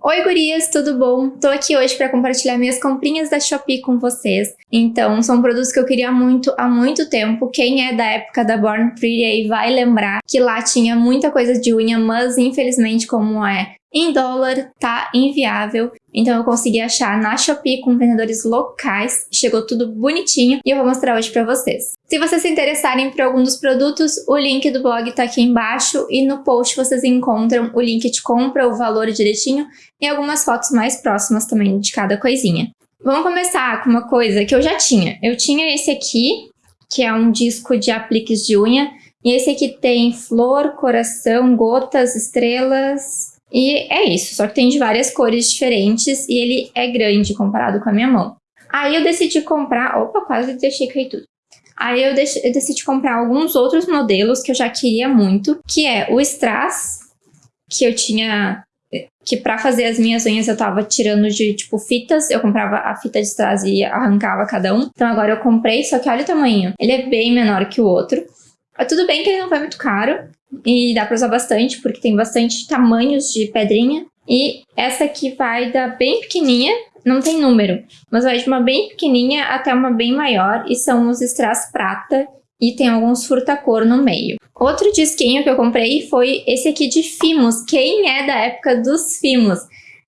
Oi gurias, tudo bom? Tô aqui hoje para compartilhar minhas comprinhas da Shopee com vocês. Então, são produtos que eu queria muito há muito tempo. Quem é da época da Born Pretty aí vai lembrar que lá tinha muita coisa de unha, mas infelizmente como é em dólar, tá inviável. Então eu consegui achar na Shopee com vendedores locais, chegou tudo bonitinho e eu vou mostrar hoje pra vocês. Se vocês se interessarem por algum dos produtos, o link do blog tá aqui embaixo e no post vocês encontram o link de compra, o valor direitinho e algumas fotos mais próximas também de cada coisinha. Vamos começar com uma coisa que eu já tinha. Eu tinha esse aqui, que é um disco de apliques de unha, e esse aqui tem flor, coração, gotas, estrelas, e é isso, só que tem de várias cores diferentes e ele é grande comparado com a minha mão. Aí eu decidi comprar... Opa, quase deixei cair tudo. Aí eu, eu decidi comprar alguns outros modelos que eu já queria muito, que é o Strass, que eu tinha... Que pra fazer as minhas unhas eu tava tirando de, tipo, fitas. Eu comprava a fita de strass e arrancava cada um. Então agora eu comprei, só que olha o tamanho. Ele é bem menor que o outro. Tudo bem que ele não foi muito caro. E dá pra usar bastante, porque tem bastante tamanhos de pedrinha. E essa aqui vai da bem pequenininha, não tem número, mas vai de uma bem pequenininha até uma bem maior. E são os strass prata e tem alguns furta-cor no meio. Outro disquinho que eu comprei foi esse aqui de Fimos. Quem é da época dos Fimos?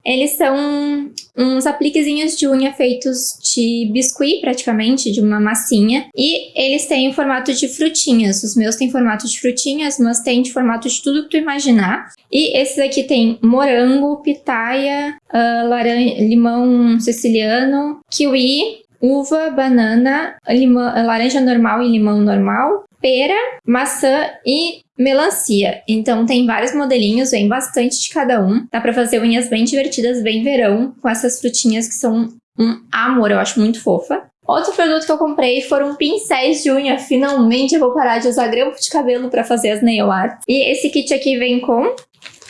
Eles são uns apliquezinhos de unha feitos de biscuit, praticamente, de uma massinha. E eles têm o formato de frutinhas. Os meus têm formato de frutinhas, mas tem de formato de tudo que tu imaginar. E esses aqui tem morango, pitaia, uh, laranja, limão siciliano, kiwi, uva, banana, limão, laranja normal e limão normal, pera, maçã e melancia. Então tem vários modelinhos, vem bastante de cada um. Dá pra fazer unhas bem divertidas, bem verão, com essas frutinhas que são um amor, eu acho muito fofa. Outro produto que eu comprei foram pincéis de unha. Finalmente eu vou parar de usar grampo de cabelo para fazer as nail art. E esse kit aqui vem com...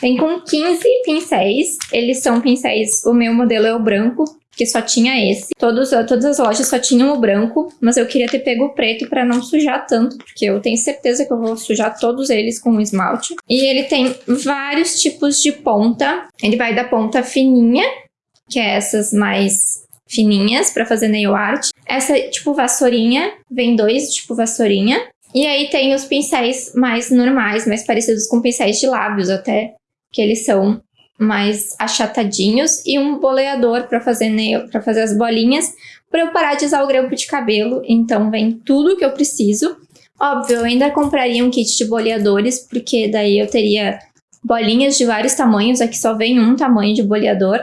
Vem com 15 pincéis. Eles são pincéis... O meu modelo é o branco que só tinha esse. Todos, todas as lojas só tinham o branco, mas eu queria ter pego o preto para não sujar tanto, porque eu tenho certeza que eu vou sujar todos eles com o esmalte. E ele tem vários tipos de ponta. Ele vai da ponta fininha, que é essas mais fininhas para fazer nail art. Essa tipo vassourinha, vem dois tipo vassourinha. E aí tem os pincéis mais normais, mais parecidos com pincéis de lábios até, que eles são mais achatadinhos e um boleador para fazer, nail, fazer as bolinhas para eu parar de usar o grampo de cabelo. Então vem tudo que eu preciso. Óbvio, eu ainda compraria um kit de boleadores, porque daí eu teria bolinhas de vários tamanhos. Aqui só vem um tamanho de boleador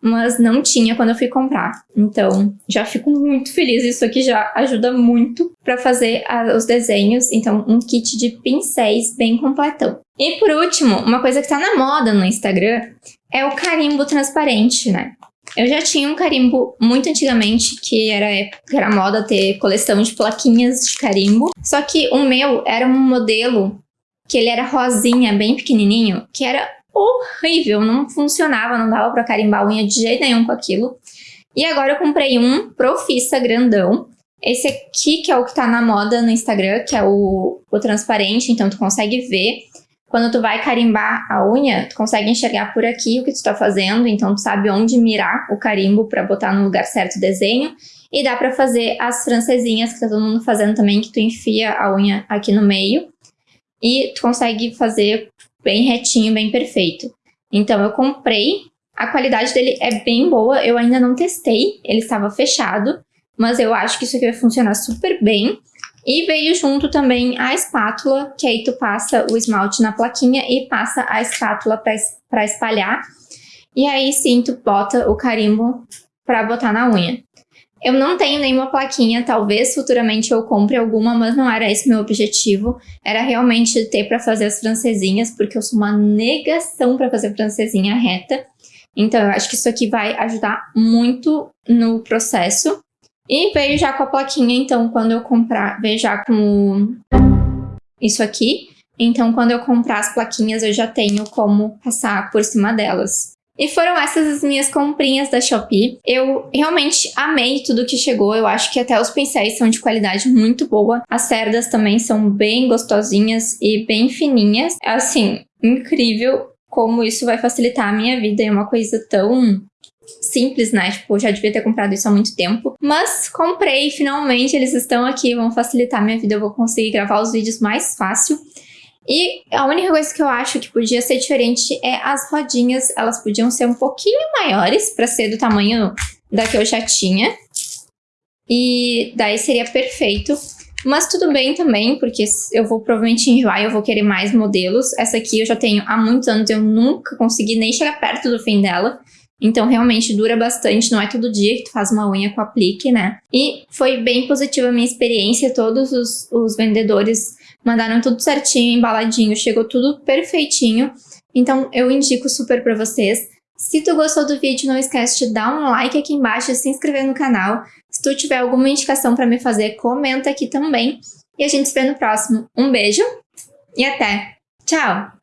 mas não tinha quando eu fui comprar. Então, já fico muito feliz, isso aqui já ajuda muito para fazer a, os desenhos. Então, um kit de pincéis bem completão. E por último, uma coisa que tá na moda no Instagram é o carimbo transparente, né? Eu já tinha um carimbo muito antigamente, que era, que era moda ter coleção de plaquinhas de carimbo. Só que o meu era um modelo que ele era rosinha, bem pequenininho, que era horrível, não funcionava, não dava pra carimbar unha de jeito nenhum com aquilo. E agora eu comprei um Profissa grandão. Esse aqui que é o que tá na moda no Instagram, que é o, o transparente, então tu consegue ver. Quando tu vai carimbar a unha, tu consegue enxergar por aqui o que tu tá fazendo, então tu sabe onde mirar o carimbo para botar no lugar certo o desenho. E dá pra fazer as francesinhas que tá todo mundo fazendo também, que tu enfia a unha aqui no meio. E tu consegue fazer bem retinho, bem perfeito. Então eu comprei, a qualidade dele é bem boa, eu ainda não testei, ele estava fechado, mas eu acho que isso aqui vai funcionar super bem. E veio junto também a espátula, que aí tu passa o esmalte na plaquinha e passa a espátula para espalhar. E aí sim tu bota o carimbo para botar na unha. Eu não tenho nenhuma plaquinha, talvez futuramente eu compre alguma, mas não era esse meu objetivo. Era realmente ter para fazer as francesinhas, porque eu sou uma negação para fazer francesinha reta. Então eu acho que isso aqui vai ajudar muito no processo. E veio já com a plaquinha, então quando eu comprar, veio já com isso aqui. Então quando eu comprar as plaquinhas eu já tenho como passar por cima delas. E foram essas as minhas comprinhas da Shopee. Eu realmente amei tudo que chegou. Eu acho que até os pincéis são de qualidade muito boa. As cerdas também são bem gostosinhas e bem fininhas. Assim, incrível. como isso vai facilitar a minha vida. É uma coisa tão simples, né? Tipo, eu já devia ter comprado isso há muito tempo. Mas comprei, finalmente eles estão aqui, vão facilitar a minha vida. Eu vou conseguir gravar os vídeos mais fácil. E a única coisa que eu acho que podia ser diferente é as rodinhas. Elas podiam ser um pouquinho maiores para ser do tamanho da que eu já tinha. E daí seria perfeito. Mas tudo bem também, porque eu vou provavelmente enjoar e eu vou querer mais modelos. Essa aqui eu já tenho há muitos anos, eu nunca consegui nem chegar perto do fim dela. Então, realmente dura bastante, não é todo dia que tu faz uma unha com aplique, né? E foi bem positiva a minha experiência, todos os, os vendedores mandaram tudo certinho, embaladinho, chegou tudo perfeitinho. Então, eu indico super pra vocês. Se tu gostou do vídeo, não esquece de dar um like aqui embaixo e se inscrever no canal. Se tu tiver alguma indicação pra me fazer, comenta aqui também. E a gente se vê no próximo. Um beijo e até! Tchau!